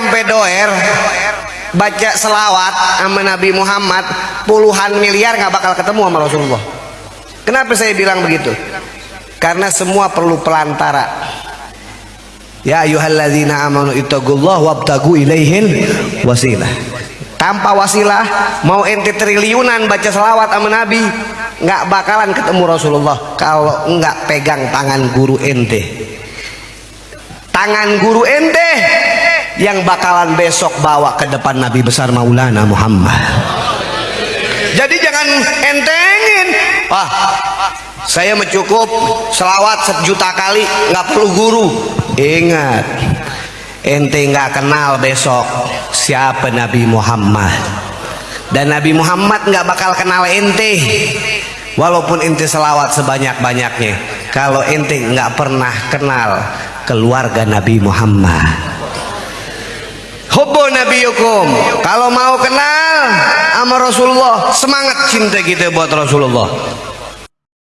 ampe doer baca selawat sama Nabi Muhammad puluhan miliar nggak bakal ketemu sama Rasulullah. Kenapa saya bilang begitu? Karena semua perlu pelantara. Ya ayuhalladzina amanu ittaqullah wabtagu ilaihil wasilah. Tanpa wasilah mau ente triliunan baca selawat sama Nabi nggak bakalan ketemu Rasulullah kalau nggak pegang tangan guru ente. Tangan guru ente yang bakalan besok bawa ke depan Nabi besar Maulana Muhammad. Jadi jangan entengin. Wah saya mencukup selawat sejuta kali nggak perlu guru. Ingat ente nggak kenal besok siapa Nabi Muhammad. Dan Nabi Muhammad nggak bakal kenal ente. Walaupun ente selawat sebanyak-banyaknya kalau ente nggak pernah kenal keluarga Nabi Muhammad Hubbu nabiyukum. Kalau mau kenal sama Rasulullah semangat cinta kita buat Rasulullah